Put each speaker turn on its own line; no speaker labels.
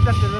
ahorita te lo